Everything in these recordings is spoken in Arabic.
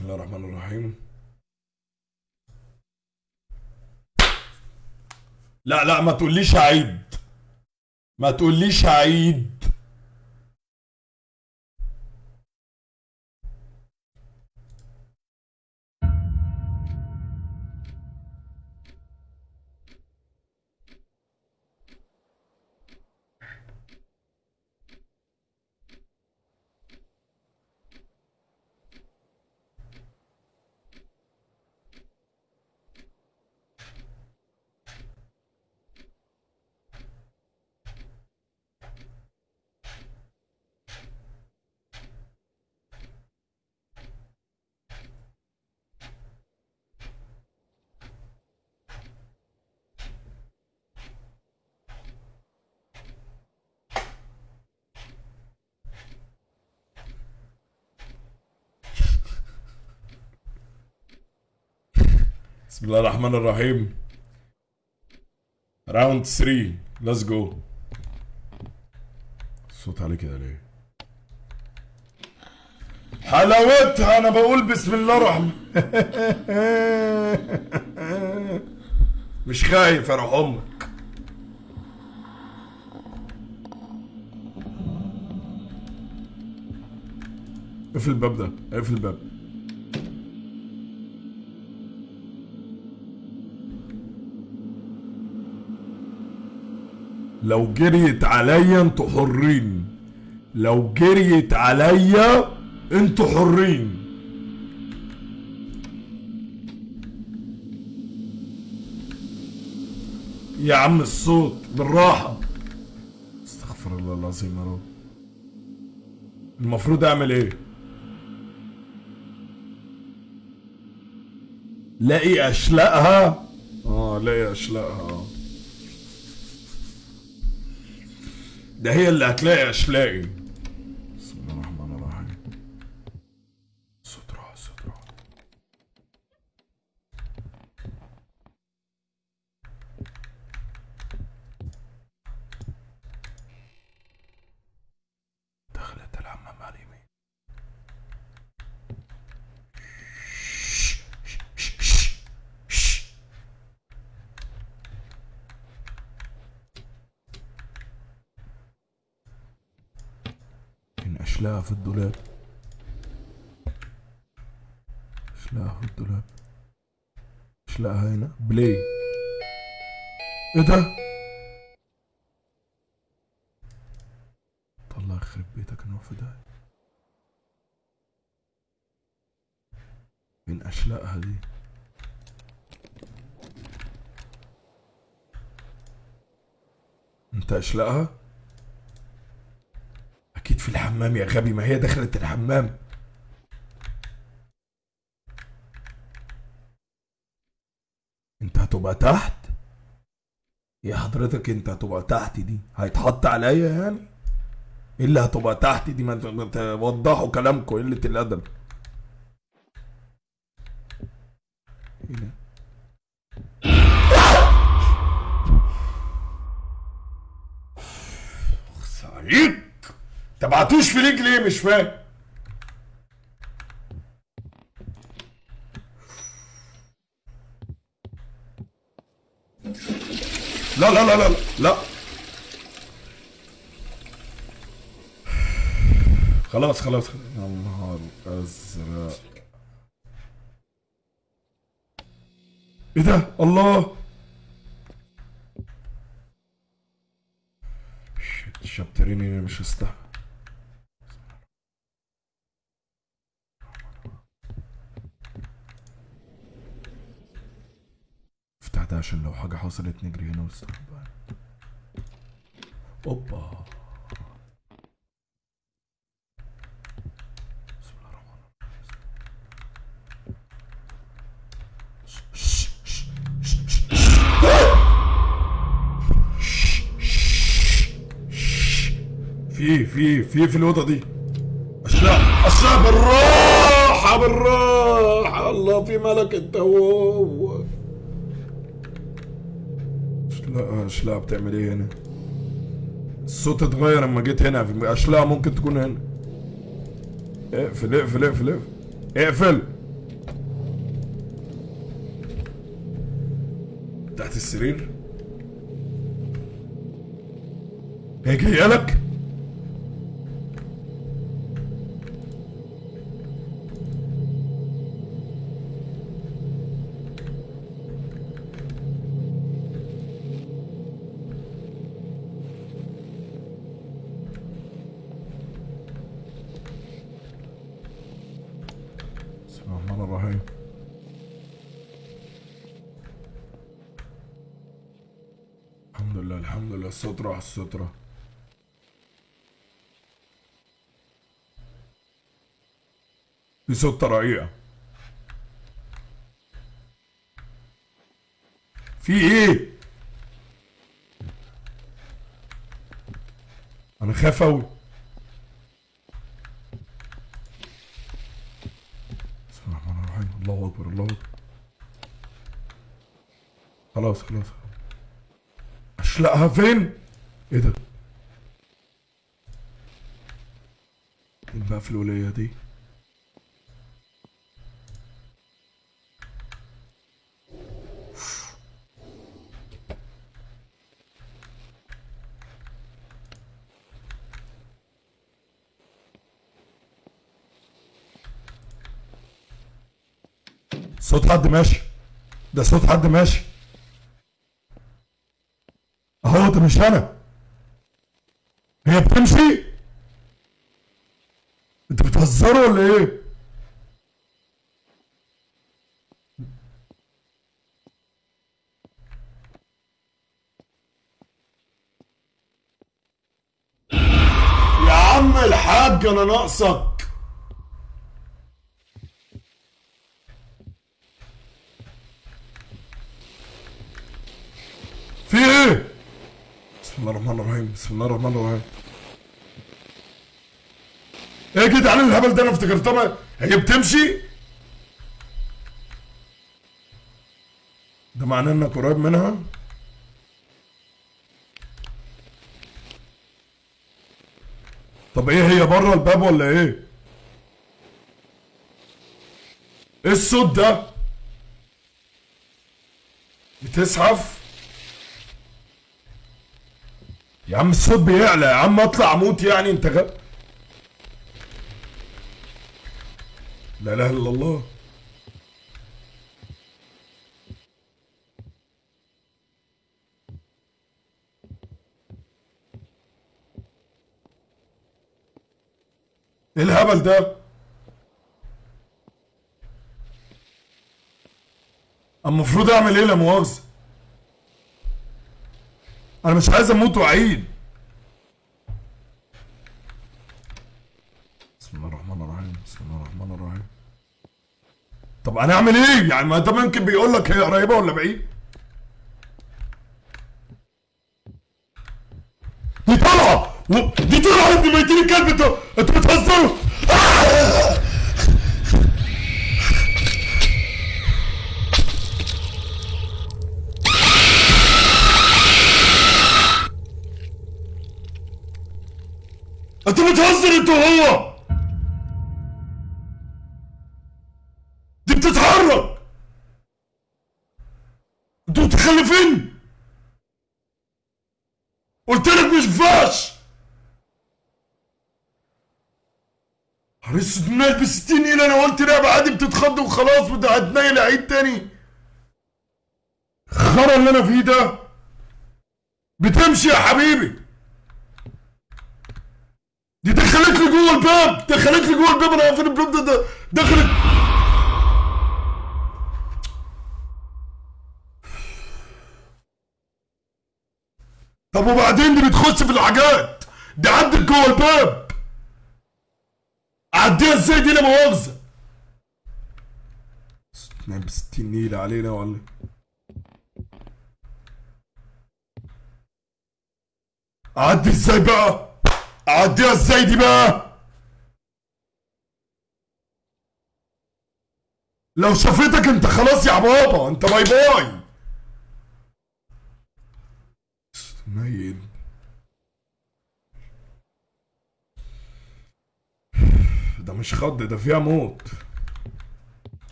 بسم الله الرحمن الرحيم. لا لا ما تقوليش عيد. ما تقوليش عيد بسم الله الرحمن الرحيم. round 3 let's go الصوت عليه كده ليه حلاوتها أنا بقول بسم الله الرحمن. مش خايف يا روح أمك. اقفل الباب ده اقفل الباب. لو جريت عليا أنتوا حرين. لو جريت عليا أنتوا حرين. يا عم الصوت بالراحة. استغفر الله العظيم يا رب. المفروض أعمل إيه؟ لاقي اشلقها آه لاقي اشلقها آه ده هي اللي هتلاقي اشلاقي بسم الله الرحمن الرحيم صوت راح صوت راح دخلت الحمام على اليمين إن أشلاها في الدولاب. أشلاها في الدولاب. أشلاها هنا. بلاي. إيه ده؟ الله يخرب بيتك في ده. من أشلاءها دي؟ أنت أشلاءها؟ أكيد في الحمام يا غبي ما هي دخلت الحمام. أنت هتبقى تحت؟ يا حضرتك أنت هتبقى تحت دي؟ هيتحط عليا يعني؟ إيه اللي هتبقى تحت دي؟ ما توضحوا كلامكم قلة الأدب. إيه ده؟ عليك تبعتوش في لينك ليه؟ مش فاهم. لا لا لا لا لا. خلاص خلاص. يا نهار أزرق. إيه ده؟ الله. شت شابتريني مش هستحمل ده عشان لو حاجة حصلت نجري هنا ونستخبى اوبا. في في في في الأوضة دي أشلاء أشلاء بالراحة بالراحة الله في ملك التواب لا أشلاء بتعمل إيه هنا؟ الصوت اتغير اما جيت هنا. أشلاء ممكن تكون هنا. اقفل اقفل اقفل اقفل. اقفل. تحت السرير. هي جاية لك؟ الحمد لله السترة على السترة في ستة رقيقة في إيه؟ أنا خايف اوي بسم الله الرحمن الرحيم الله اكبر الله اكبر خلاص خلاص اشلقها فين؟ إيه ده؟ مين بقى في الولاية دي؟ صوت حد ماشي ده صوت حد ماشي اهو ده مش أنا هي بتمشي؟ أنتوا بتهزروا ولا إيه؟ يا عم الحاج أنا ناقصك. في إيه؟ بسم الله الرحمن الرحيم بسم الله الرحمن الرحيم. إيه يا جدعان الهبل ده؟ أنا افتكرتها هي بتمشي؟ ده معناه انك قريب منها؟ طب إيه هي بره الباب ولا إيه؟ إيه الصوت ده؟ بتزحف يا عم الصوت بيعلى يا عم اطلع أموت يعني انت غ... لا إله إلا الله. إيه الهبل ده؟ المفروض أعمل إيه لا مؤاخذه أنا مش عايز أموت وأعيد. بسم الله الرحمن الرحيم بسم الله الرحمن الرحيم. طب أنا أعمل إيه؟ يعني ما انت ممكن بيقول لك هي قريبة ولا بعيد؟ دي طالعه دي طالعه عند ميتين الكلب أنتوا أنتوا بتهزروا انت بتهزر انت وهو. دي بتتحرك. أنتوا متخلفين. قلت لك مش ينفعش حريص دماغ ب 60 نيله أنا قلت لعبة عادي بتتخض وخلاص هتنيل عيد تاني. خرا اللي أنا فيه ده بتمشي يا حبيبي دي دخلت لي جوه الباب. دخلت لي جوه الباب. أنا واقفين الباب ده, ده دخلت. طب وبعدين دي بتخش في الحاجات دي عدت جوه الباب. أعديها إزاي دي لا مؤاخذه نايم ب 60 نيلة علينا ولا أعدي إزاي بقى؟ اعديها إزاي دي بقى. لو شافتك انت خلاص يا بابا انت باي باي. نايم ده مش خض ده فيها موت.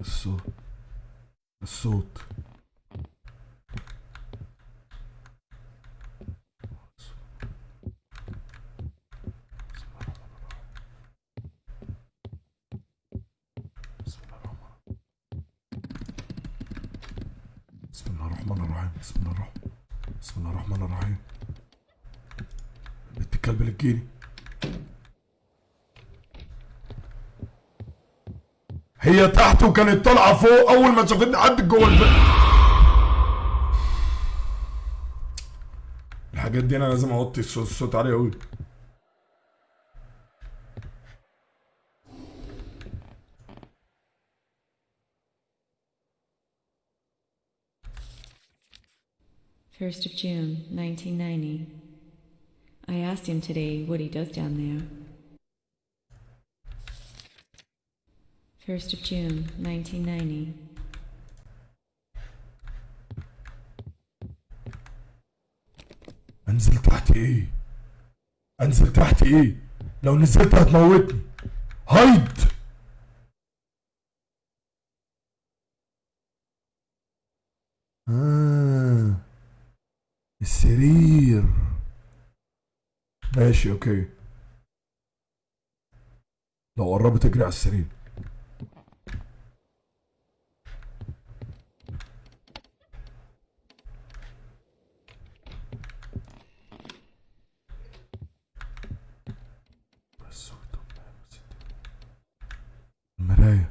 الصوت. الصوت الصوت بسم الله الرحمن الرحيم بسم الله الرحمن بسم الله الرحمن الرحيم. بنت الكلب اللي تجيني هي تحت وكانت طالعة فوق أول ما شافتني عدت جوه البيت الحاجات دي أنا لازم أوطي الصوت عالي قوي First of June, 1990. I asked him today what he does down there. First of June, 1990. انزل تحت ايه انزل تحت ايه لو نزلت هتموتني هايد ماشي أوكي. لو قربت أجري على السرير بس المراية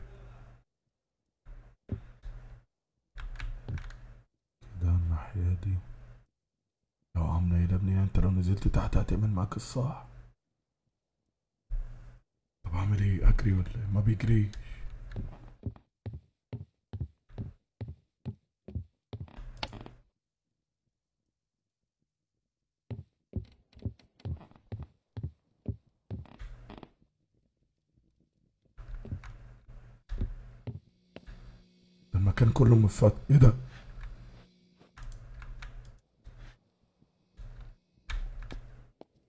كده الناحية دي لو عاملة إيه يا ابني انت لو نزلت تحت هتعمل معاك الصح طب أعمل إيه؟ أجري ولا إيه ما بيجريش؟ المكان كله مفتح إيه ده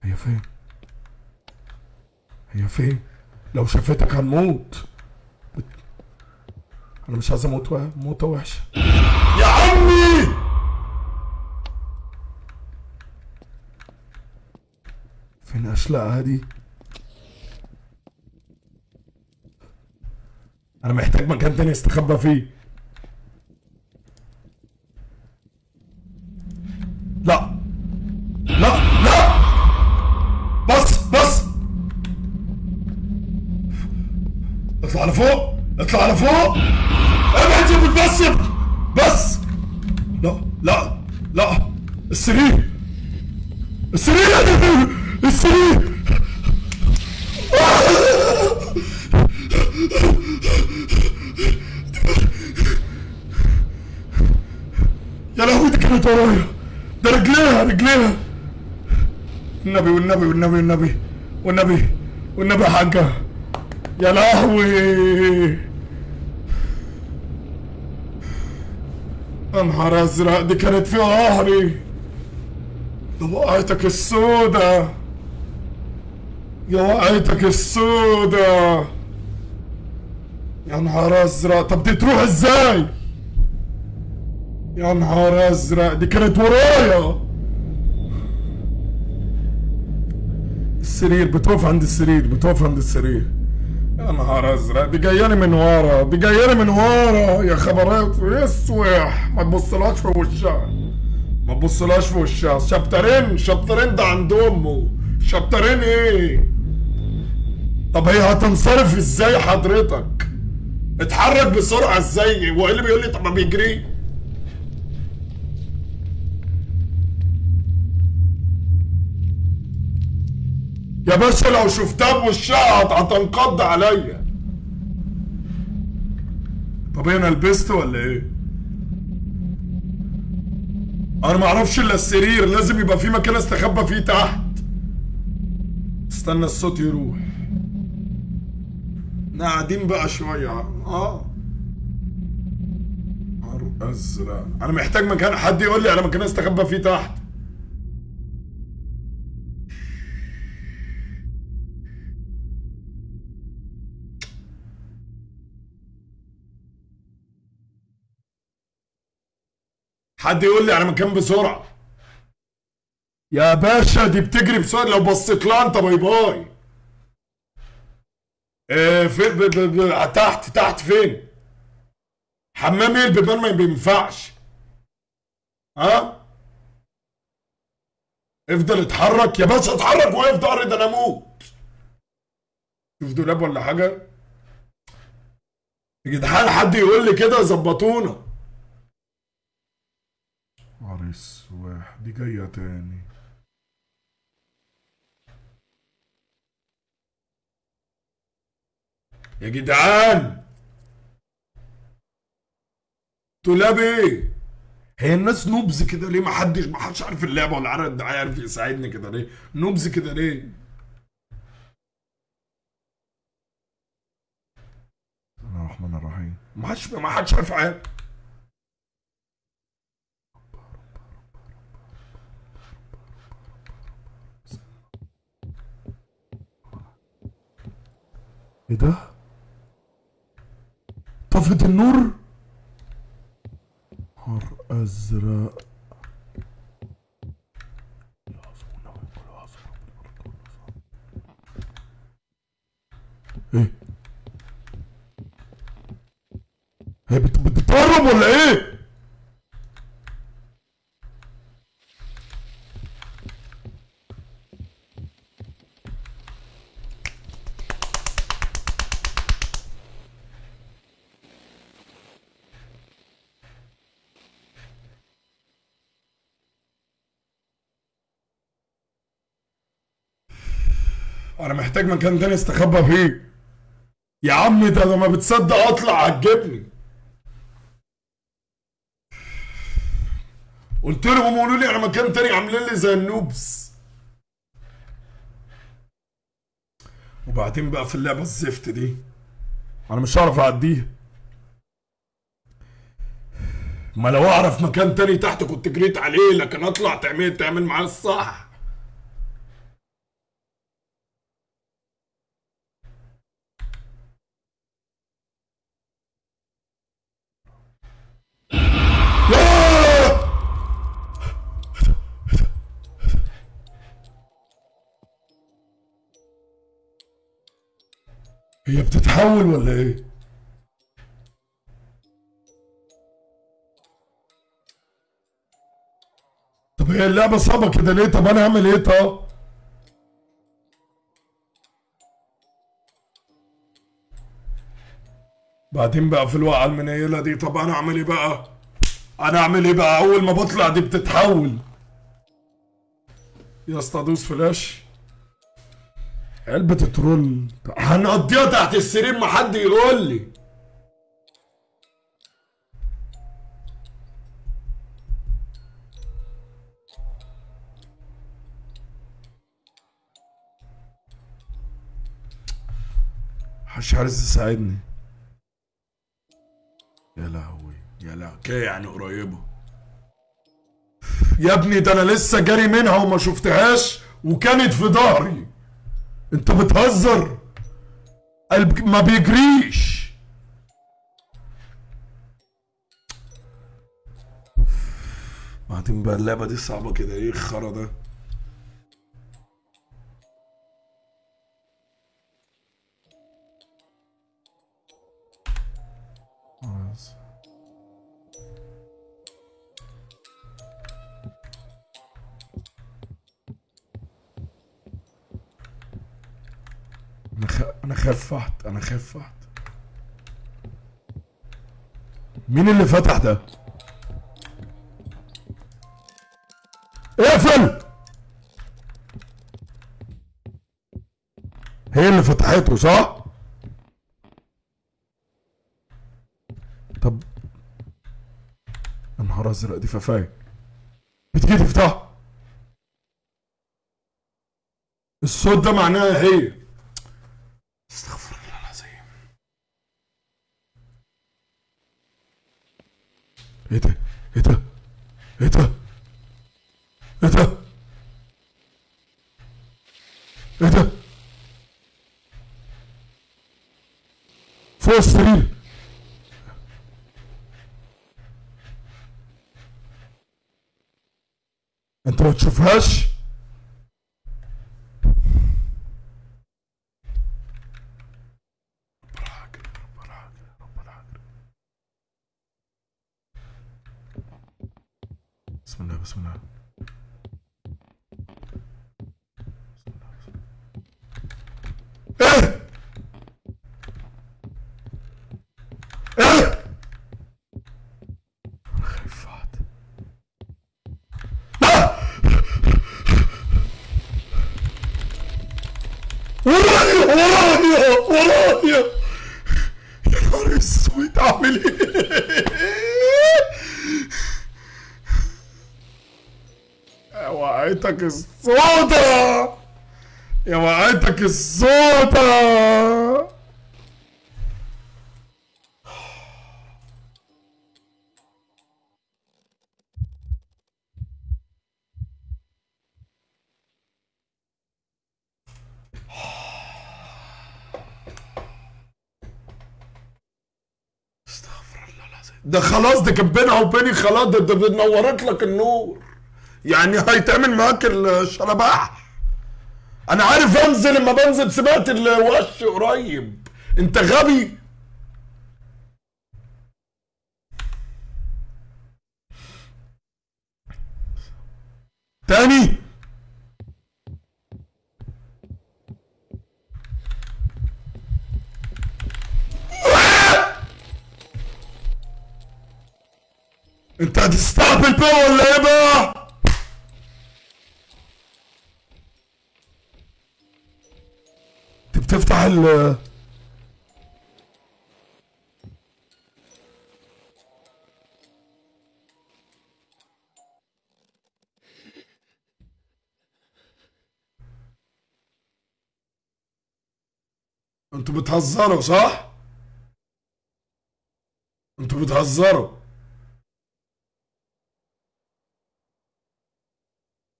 هي فين هي فين؟ لو شافتك هنموت. أنا مش عايز أموت وح- موتة وحشة. يا عمي! فين اشلاءها دي أنا محتاج مكان تاني أستخبى فيه لا لا لا بص بص اطلع لفوق اطلع لفوق ابعد يا بس بس لا لا لا السرير السرير السرير يا لهوي دي كانت ورايا ده رجليها رجليها النبي والنبي والنبي والنبي والنبي والنبي يا حاجة يا لهوي يا نهار أزرق دي كانت في ظهري. ده وقعتك السودة. يا وقعتك السودة. يا نهار أزرق طب دي تروح إزاي؟ يا نهار أزرق دي كانت ورايا. السرير بتقف عند السرير بتقف عند السرير. يا نهار أزرق. دي جاياني من ورا دي جاياني من ورا. يا خبرات يسوح ما تبصلهاش في وشها. ما تبصلهاش في وشها. شابترين شابترين ده عند أمه. شابترين إيه؟ طب هي هتنصرف إزاي حضرتك؟ اتحرك بسرعة إزاي؟ هو إيه اللي بيقول لي طب ما بيجري؟ يا باشا لو شفتها بوشها هت- هتنقض عليا. طب أنا لبست ولا إيه؟ أنا ما أعرفش الا السرير لازم يبقى في مكان استخبى فيه تحت. استنى الصوت يروح. إحنا قاعدين بقى شوية. آه. أزرق. أنا محتاج مكان حد يقول لي على مكان استخبى فيه تحت. حد يقول لي على مكان بسرعة؟ يا باشا دي بتجري بسرعة لو بصيت لها أنت bye bye. إيه في ب ب ب تحت تحت فين؟ حمام إيه البيبان ما بينفعش؟ ها؟ افضل اتحرك يا باشا اتحرك واقف ضهري ده أنا أموت. شوف دولاب ولا حاجة؟ يا جدعان حد يقول لي كده؟ ظبطونا. عريس واحد دي جاية تاني. يا جدعان! دولاب إيه هي الناس نوبز كده ليه؟ ما حدش ما حدش عارف اللعبة ولا عارف ده عارف يساعدني كده ليه؟ نوبز كده ليه؟ بسم الله الرحمن الرحيم. ما حدش ما حدش عارف حاجة. إيه ده؟ طفت النور؟ نهار أزرق إيه؟ هي بت- بتتهرب ولا إيه؟ أنا محتاج مكان تاني استخبى فيه. يا عم ده لما بتصدق اطلع هتجيبني قلت لهم قولوا لي على مكان تاني عاملين لي زي النوبس. وبعدين بقى في اللعبة الزفت دي أنا مش هعرف اعديها. ما لو اعرف مكان تاني تحت كنت جريت عليه لكن اطلع تعمل تعمل معاه الصح. هي بتتحول ولا إيه؟ طب هي اللعبة صعبة كده ليه؟ طب أنا اعمل إيه طب؟ بعدين بقى في الوقعة المنيلة دي طب أنا أعمل إيه بقى؟ أنا أعمل إيه بقى؟ أول ما بطلع دي بتتحول يا اسطى دوس فلاش علبة ترول هنقضيها تحت السرير ما حد يقول لي. محدش عايز يساعدني يا لهوي يا لهوي. كده يعني قريبة. يا ابني ده أنا لسه جاري منها وما شفتهاش وكانت في ظهري. انت بتهزر. قلب ما بيجريش. بعدين بقى اللعبة دي صعبة كده. إيه الخرا ده؟ خلاص. أنا خ... أنا خفحت أنا خفحت. مين اللي فتح ده؟ اقفل! هي اللي فتحته صح؟ طب يا نهار أزرق دي ففاية. بتيجي تفتح؟ الصوت ده معناها هي إيه ده؟ إيه ده؟ إيه ده؟ إيه ده؟ إيه ده؟ فوق السرير. أنت ما تشوفهاش؟ ده خلاص ده كان بينها وبيني خلاص ده, ده نورت لك النور. يعني هيتعمل معاك الشلباح. أنا عارف انزل لما بنزل سمعت الوش قريب. انت غبي. تاني. انت هتستهبل بقى ولا إيه بقى؟ ال أنتوا بتهزروا صح؟ أنتوا بتهزروا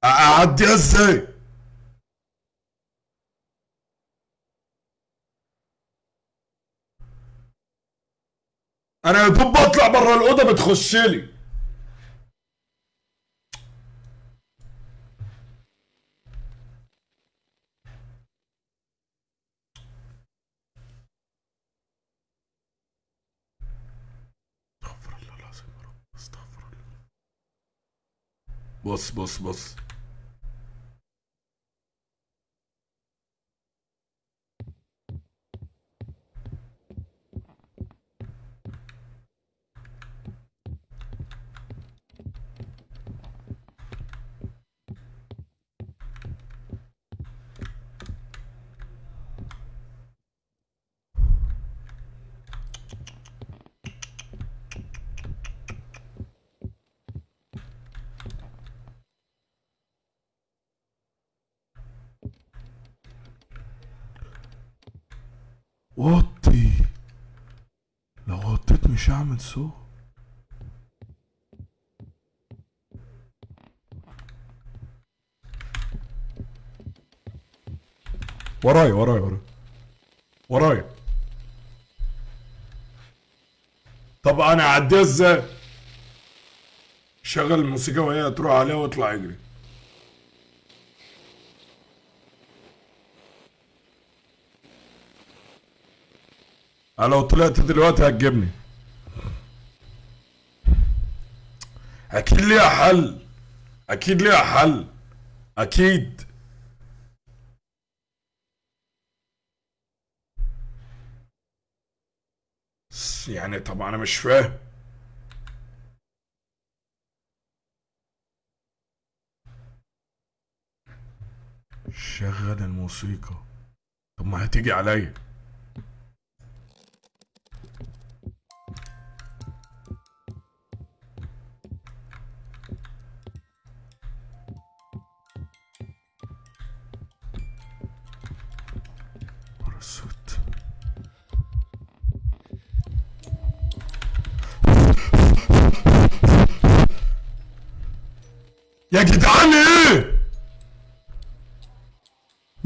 اعديها أزاي؟ أنا يا دوب بطلع بره الأوضة بتخش لي. استغفر الله العظيم استغفر الله. بص بص بص. هعمل صوت ورايا ورايا ورايا ورايا طب أنا اعديها إزاي؟ شغل الموسيقى وهي تروح عليها واطلع اجري أنا لو طلعت دلوقتي هتجيبني. أكيد ليها حل. أكيد ليها حل. أكيد. يعني طب أنا مش فاهم. شغل الموسيقى. طب ما هتيجي عليا.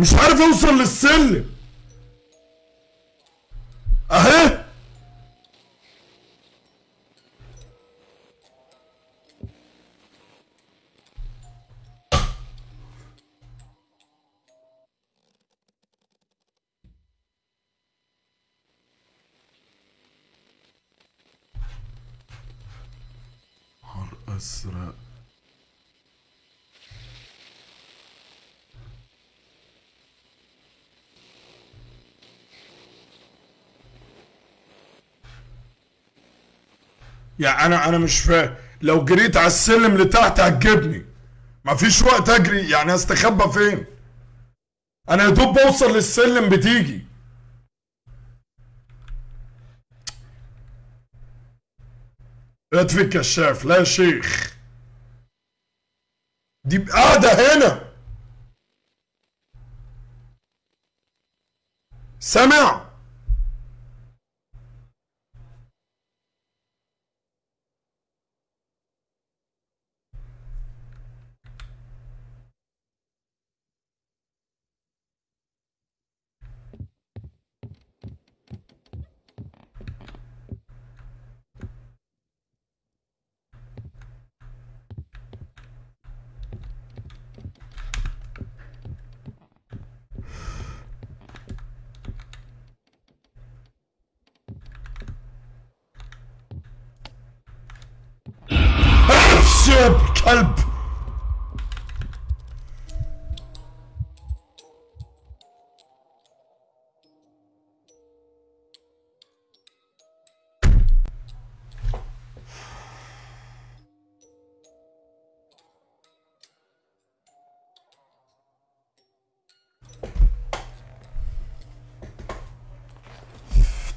مش عارف اوصل للسلم. يعني أنا أنا مش فاهم لو جريت على السلم لتحت هتجيبني. مفيش وقت أجري. يعني أستخبى فين؟ أنا يا دوب بوصل للسلم بتيجي. اطفي الكشاف لا يا شيخ. دي قاعدة هنا. سامع؟ كلب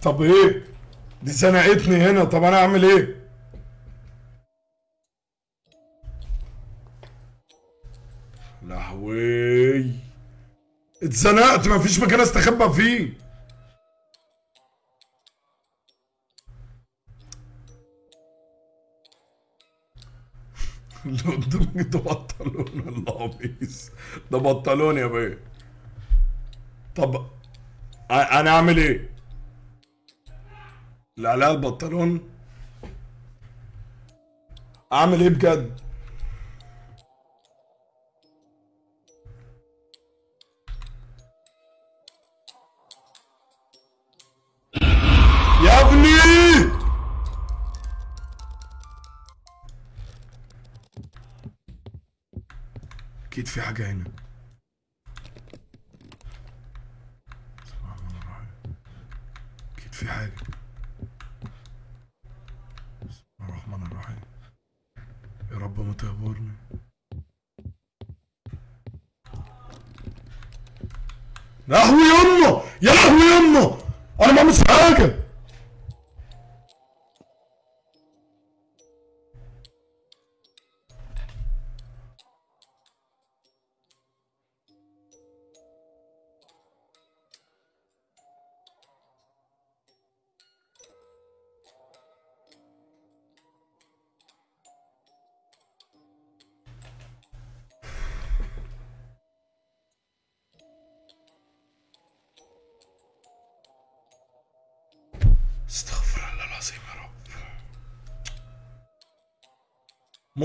طب إيه؟ دي زنقتني هنا. طب أنا اعمل إيه؟ اتزنقت مفيش مكان استخبى فيه. اللي قدامك ده بطلون القميص ده بطلون يا بيه. طب أنا أعمل إيه؟ لا لا البنطلون أعمل إيه بجد؟ أكيد في حاجة هنا. أكيد في حاجة. بسم الله الرحمن الرحيم. يا رب ما تهبرني يا لهوي يمه يا لهوي يمه أنا ما عملتش حاجة!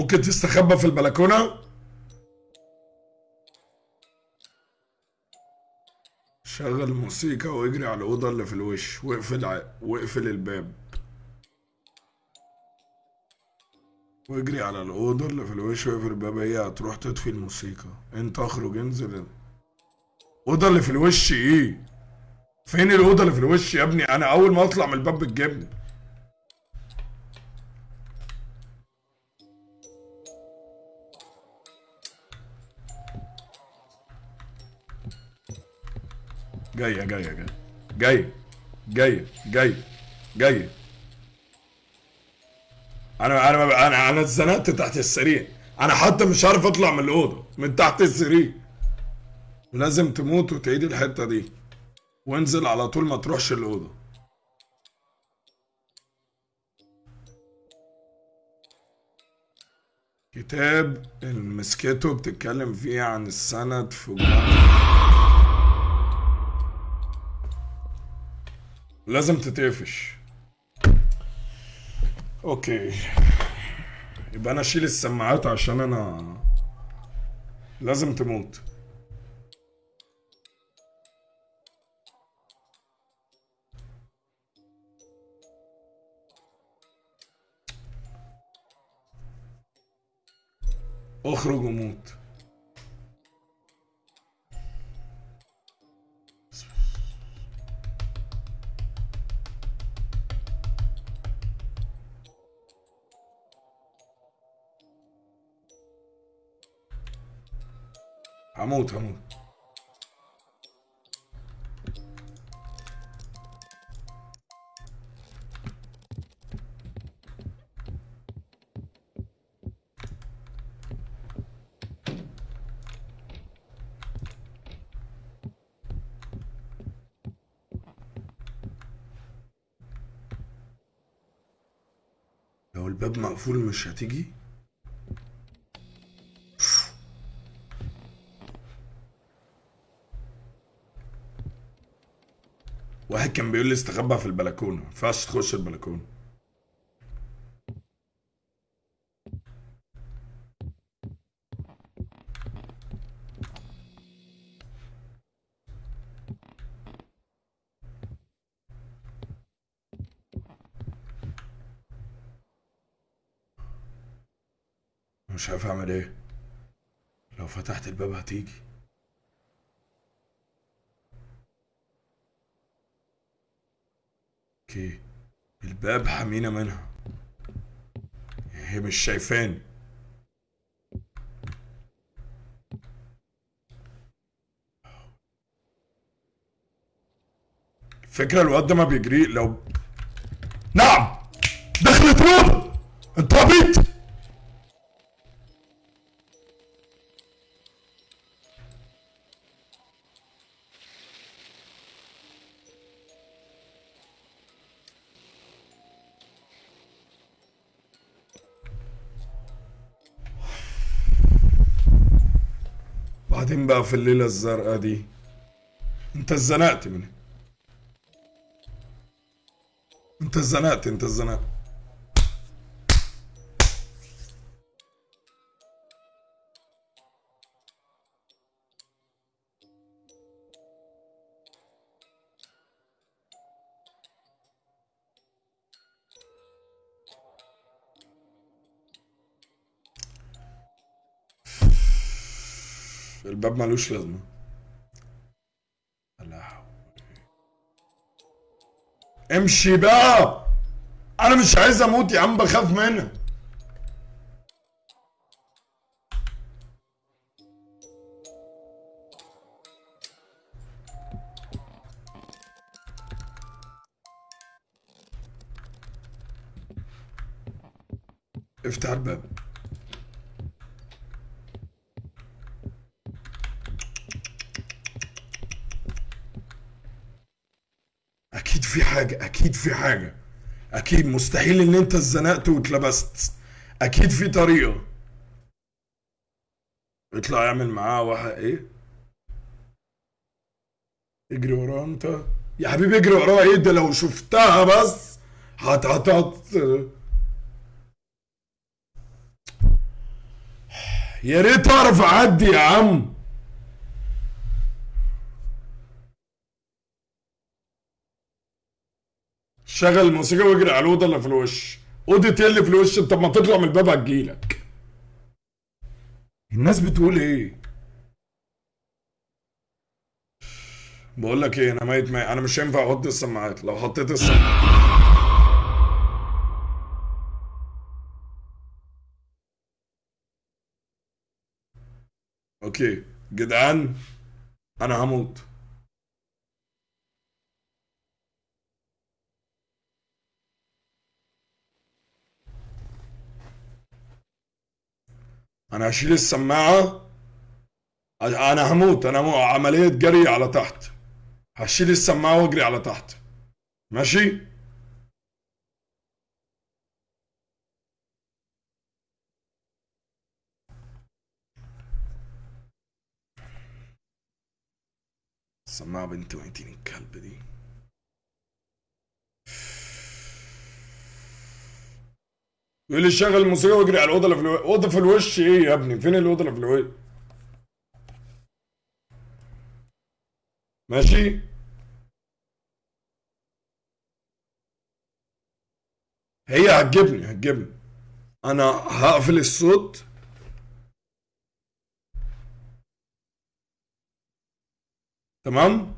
ممكن تستخبى في البلكونة؟ شغل موسيقى واجري على الأوضة اللي في الوش واقفل. واقفل الباب. واجري على الأوضة اللي في الوش واقفل الباب. هي هتروح تطفي الموسيقى. انت اخرج انزل. الأوضة اللي في الوش إيه؟ فين الأوضة اللي في الوش يا ابني؟ أنا أول ما أطلع من الباب بتجيبني جاية جاية جاية جاية جاية جاية أنا أنا أنا أنا اتزنقت تحت السرير. أنا حتى مش عارف أطلع من الأوضة من تحت السرير. لازم تموت وتعيد الحتة دي. وانزل على طول ما تروحش الأوضة. كتاب المسكته بتتكلم فيه عن السند في لازم تتقفش. أوكي. يبقى أنا أشيل السماعات عشان أنا لازم تموت. أخرج وموت هموت هموت لو الباب مقفول مش هتيجي؟ واحد كان بيقول لي استخبى في البلكونة ما ينفعش تخش البلكونة. مش عارف أعمل إيه. لو فتحت الباب هتيجي. أوكي. الباب حمينا منها. هي مش شايفاني. الفكرة الواد ده ما بيجري لو نعم! دخلت روضة انت عبيط في الليلة الزرقاء دي. انت اتزنقت مني انت اتزنقت انت اتزنقت. الباب ملوش لازمة. امشي بقى! أنا مش عايز أموت يا عم بخاف منك. افتح الباب. حاجة أكيد في حاجة. أكيد مستحيل إن أنت اتزنقت واتلبست. أكيد في طريقة. اطلع اعمل معاه واحد إيه؟ اجري وراه أنت. يا حبيبي اجري وراه إيه ده؟ لو شفتها بس هت هت هت يا ريت أعرف أعدي يا عم. شغل الموسيقى واجري على الاوضه اللي في الوش. اوضه إيه اللي في الوش أنت ما تطلع من الباب هتجيلك الناس بتقول إيه؟ بقول لك إيه أنا ميت ميت. أنا مش هينفع أحط السماعات. لو حطيت السماعات. أوكي. جدعان أنا هموت. أنا هشيل السماعة. أنا هموت. أنا مو عملية جري على تحت. هشيل السماعة واجري على تحت. ماشي؟ السماعة بنت ويتين الكلب دي؟ يقول لي شغل الموسيقى واجري على الاوضه في الوش اوضه في الوش. إيه يا ابني؟ فين الاوضه في الوش؟ ماشي؟ هي هتجيبني هتجيبني. أنا هقفل الصوت. تمام؟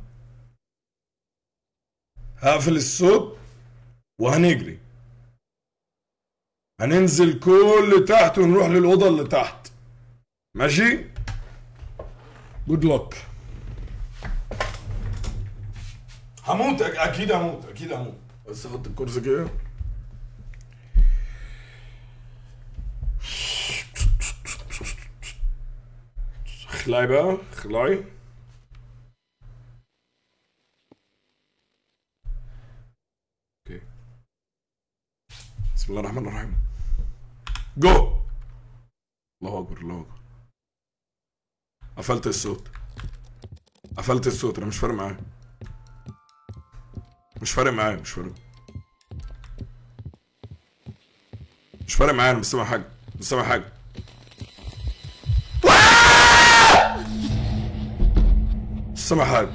هقفل الصوت وهنجري. هننزل كل تحت ونروح للأوضة اللي تحت. ماشي؟ جود لك هموت أكيد هموت أكيد هموت. بس أحط الكرسي كده. اخلعي بقى اخلعي أوكي. بسم الله الرحمن الرحيم. جو الله أكبر الله أكبر. قفلت الصوت. قفلت الصوت أنا مش فارق معايا. مش فارق معايا مش فارق. مش فارق معايا أنا مش سامع حاجة مش سامع حاجة. مش سامع حاجة.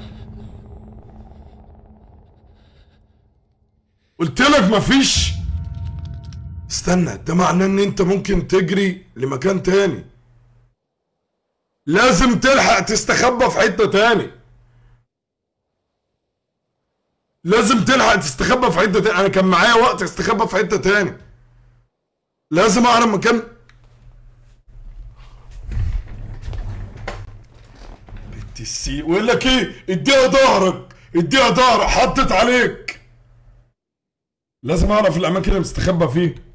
قلت لك مفيش استنى ده معناه إن أنت ممكن تجري لمكان تاني. لازم تلحق تستخبى في حتة تاني. لازم تلحق تستخبى في حتة تاني. أنا كان معايا وقت استخبى في حتة تاني. لازم اعرف مكان. بنت السي ويقول لك إيه؟ اديها ظهرك. اديها ظهرك. حطت عليك. لازم أعرف الأماكن اللي مستخبى فيه.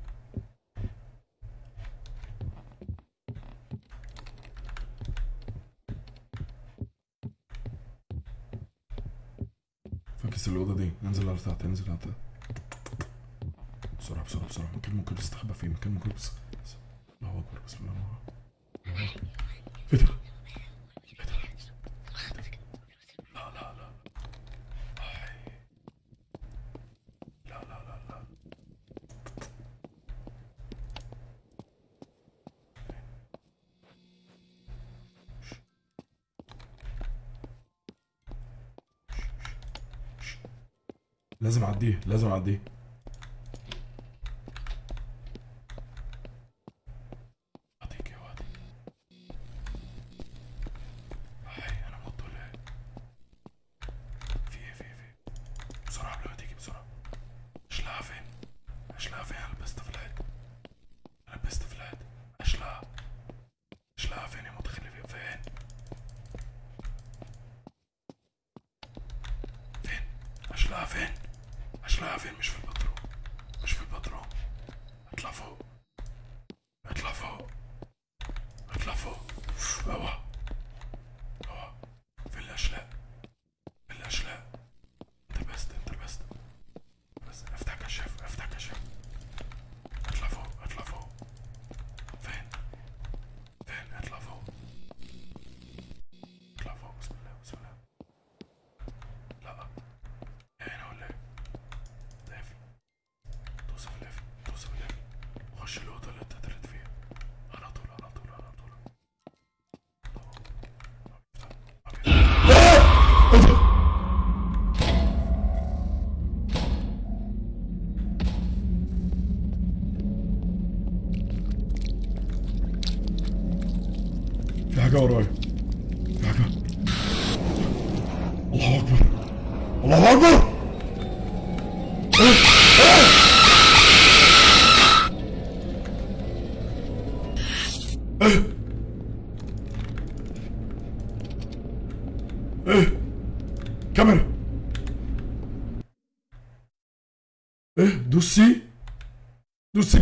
فاكس الأوضة دي. ننزل على تحت ننزل على تحت بسرعة بسرعة بسرعة. مكان ممكن نستخبى فيه مكان ممكن بس الله أكبر بسم الله الله أكبر. إيه ده؟ لازم أعديه لازم أعديه.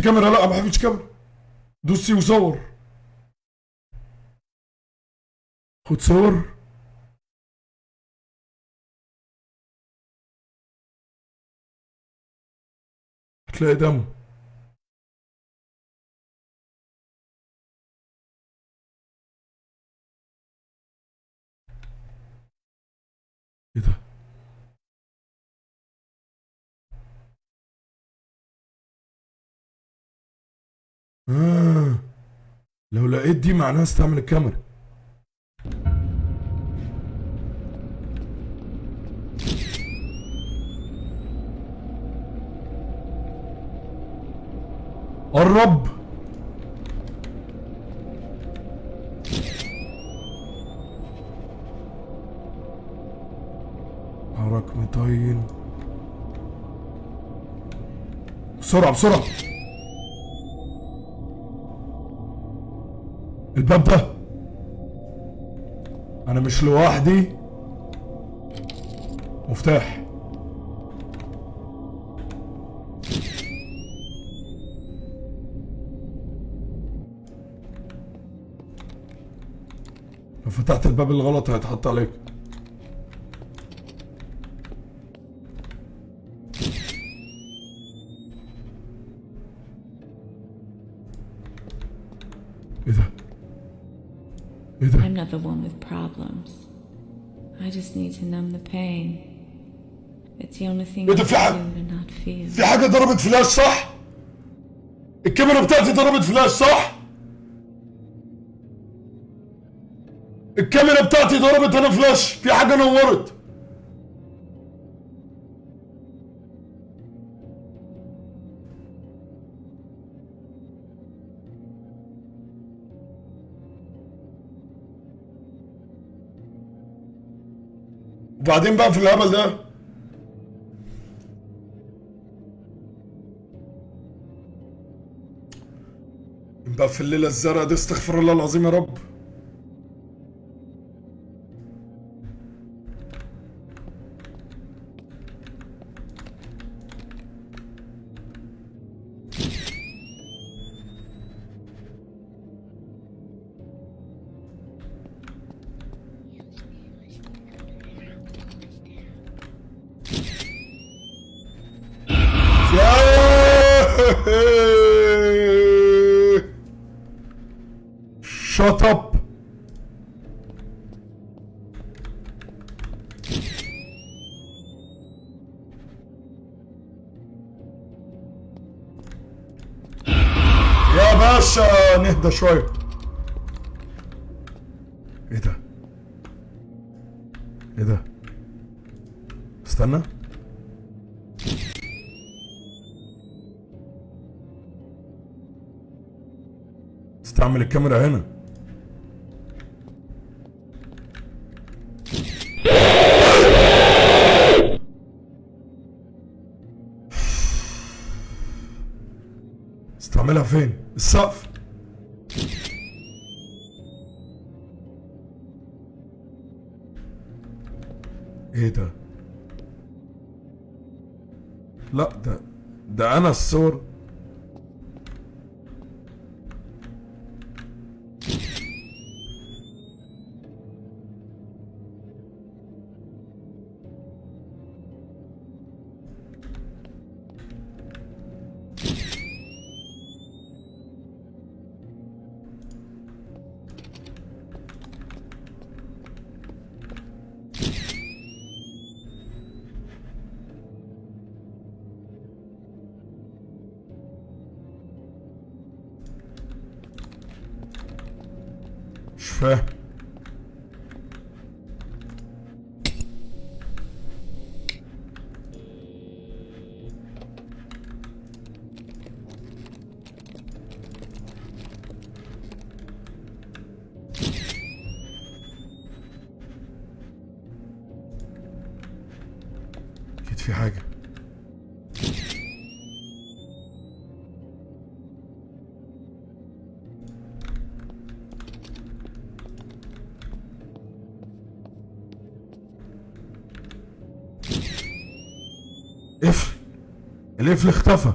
كاميرا لا ما بحبش كاميرا. دوسي وصور. خد صور. هتلاقي دم لو لقيت دي معناها استعمل الكاميرا. قرب حرك مطين بسرعة بسرعة. ده أنا مش لوحدي. مفتاح. لو فتحت الباب الغلط هيتحط عليك. Just need to numb the pain. It's the only thing إيه I can do to not feel. في حاجة ضربت فلاش صح؟ الكاميرا بتاعتي ضربت فلاش صح؟ الكاميرا بتاعتي ضربت أنا فلاش في حاجة نورت وبعدين بقى في الهبل ده. بقى في الليلة الزرقاء دي استغفر الله العظيم يا رب. نهدى شوية إيه ده؟ إيه ده؟ استنى استعمل الكاميرا هنا ده أنا القفل اختفى.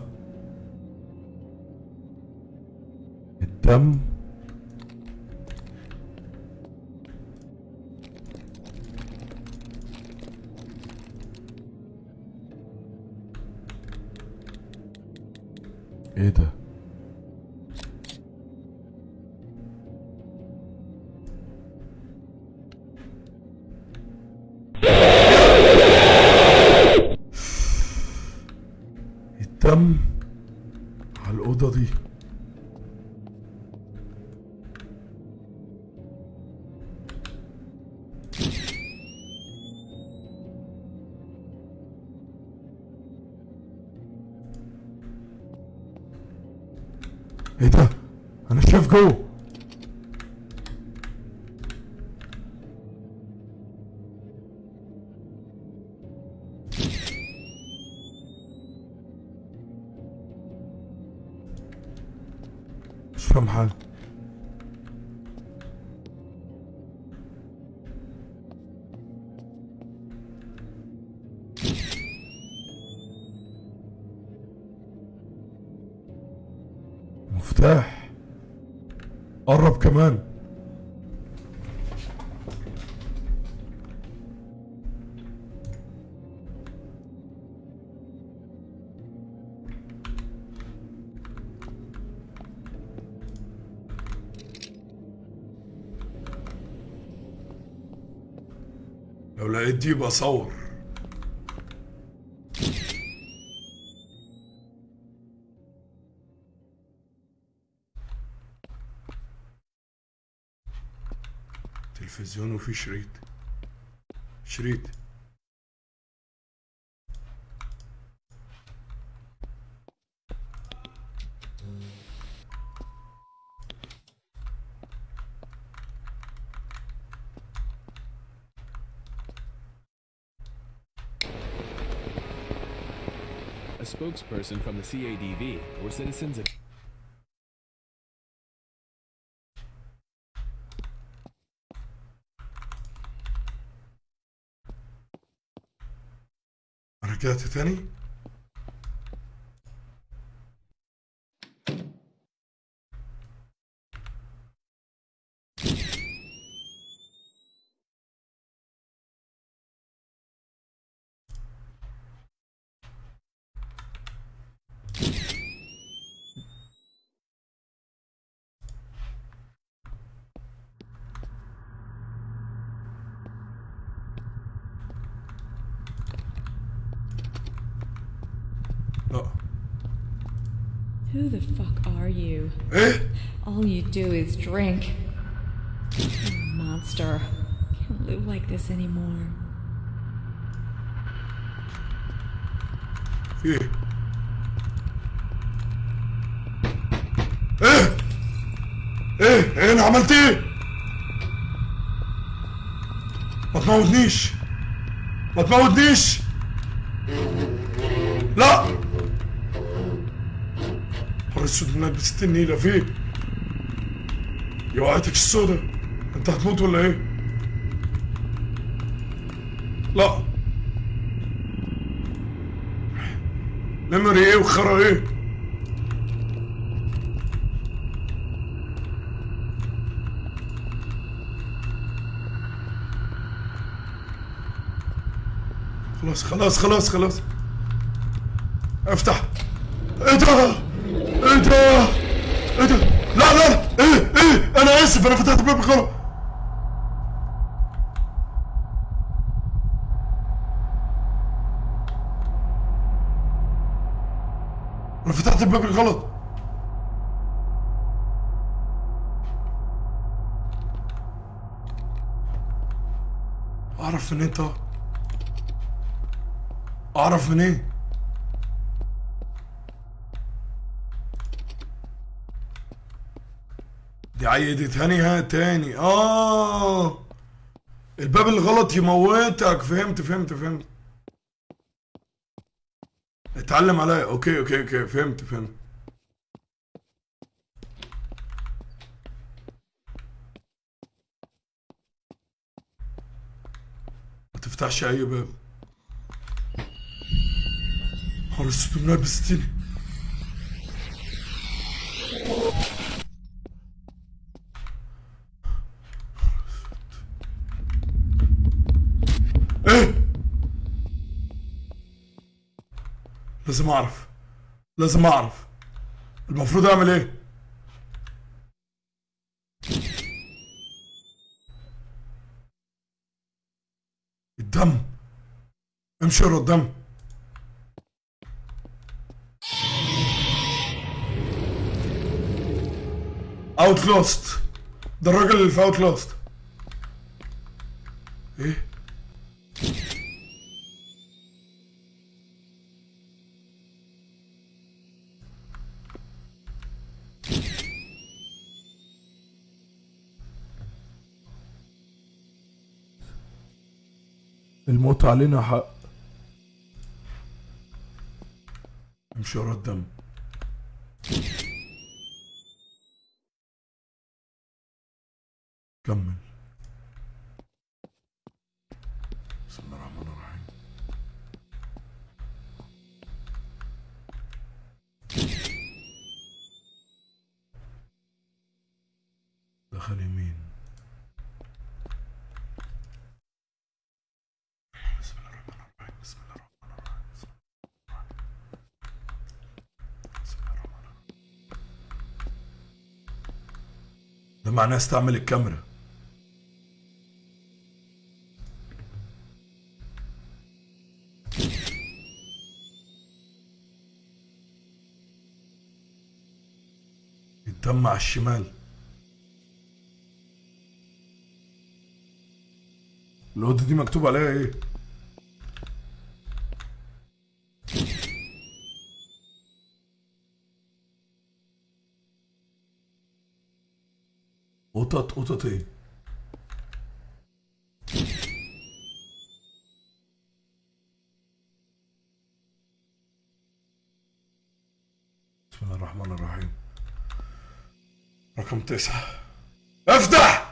فاهم حاجة مفتاح. قرب كمان. دي يبقى صور تلفزيون وفيه شريط. شريط. spokesperson from the CADV or citizens of رجعت تاني Who the fuck are you? ايه All you do is drink. You monster. Can't live like this anymore. في ايه ايه ايه ايه انا عملت ايه ما تموتنيش ما تموتنيش السود منك بست النيلة فين يا وقعتك السودة. أنت هتموت ولا إيه؟ لا. ميموري إيه وخرا إيه؟ خلاص خلاص خلاص خلاص. افتح. إيه ده إيه ده إيه ده لا لا لا إيه إيه أنا اسف أنا فتحت الباب غلط أنا الغلط أعرف منين طه أعرف منين دي عيدتهاني ها تاني. آه. الباب الغلط يموتك. فهمت فهمت فهمت. اتعلم عليا. okay okay okay. فهمت فهمت ما تفتحش اي باب حر السود من ستين إيه؟ لازم أعرف. لازم أعرف. المفروض أعمل إيه الدم امشي الدم Outlast ده الراجل اللي في Outlast إيه؟ الموت علينا حق. وانشارات دم كمل. بسم الله الرحمن الرحيم. دخل يمين. ده معناه استعمل الكاميرا الدم على الشمال الأوضة دي مكتوب عليها إيه؟ قطط قطط إيه؟ بسم الله الرحمن الرحيم. رقم تسعة. أفتح!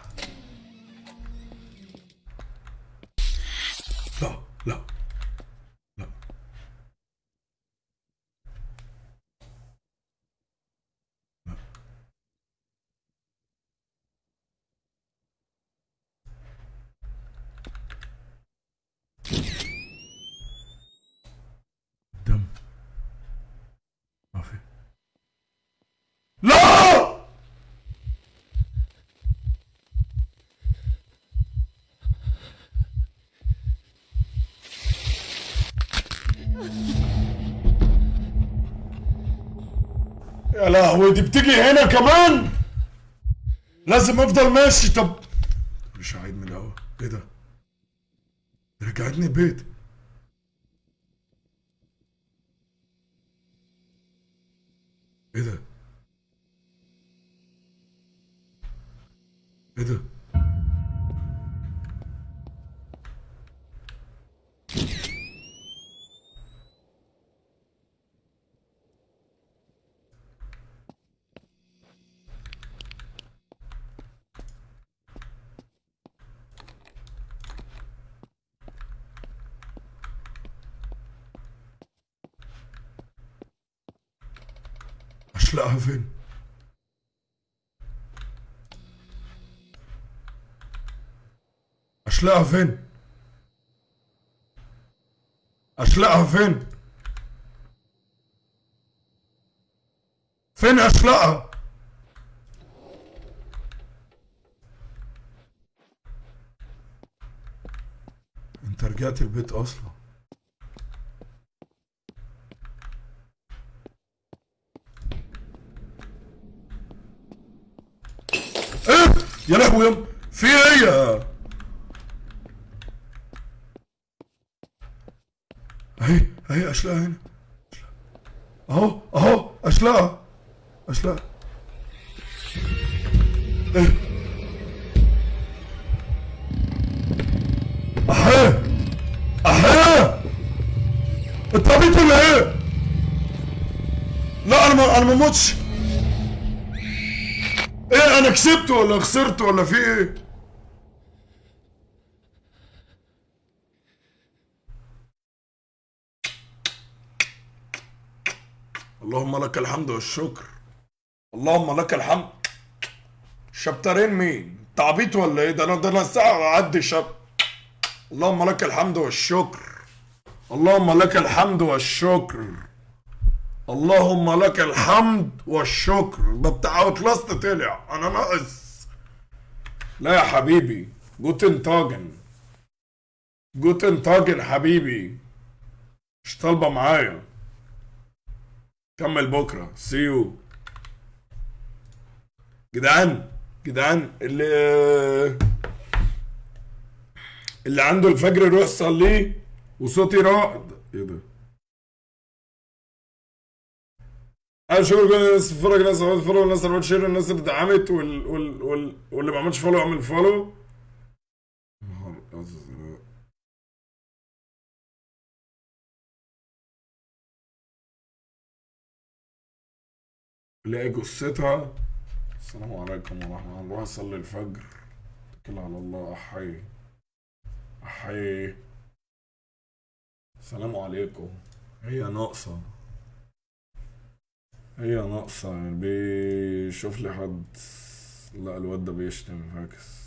دي بتيجي هنا كمان؟ لازم أفضل ماشي. طب مش هعيد من الأول إيه ده؟ رجعتني البيت. إيه ده؟ إيه ده؟ فين؟ اشلقها فين؟ اشلقها فين؟ فين اشلقها أنت رجعت البيت أصلا إيه يا لهوي يا في إيه يا اهي اهي اشلاء هنا. أهو أهو اشلاء اشلاء إيه؟ أهي أهي! انت عبيط ولا إيه؟ لا أنا ما أنا ما موتش. إيه أنا كسبت ولا خسرت ولا في إيه؟ اللهم لك الحمد والشكر. اللهم لك الحمد. شابترين مين؟ تعبيط ولا إيه؟ ده أنا ده أنا ساعه اعدي شاب. اللهم لك الحمد والشكر. اللهم لك الحمد والشكر. اللهم لك الحمد والشكر. ده بتاع Outlast طلع. أنا ناقص. لا يا حبيبي. Guten Tagen. Guten Tagen حبيبي. مش طالبة معايا. كمل بكرة. see you جدعان. جدعان. اللي اللي عنده الفجر يروح يصليه وصوتي رائد. إيه ده؟ كل الناس اللي بتتفرج الناس اللي follow الناس اللي share الناس اللي دعمت وال... وال... وال... واللي ما عملش follow اعمل follow لاقي جثتها. السلام عليكم ورحمة الله. نروح نصلي الفجر. اتكل على الله. احي احي السلام عليكم. هي ناقصة. هي ناقصة يعني بيشوف لي حد لا الواد ده بيشتم فاكس.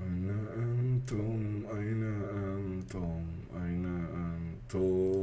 أين أنتم؟ أين أنتم؟ أين أنتم؟